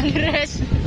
Congress.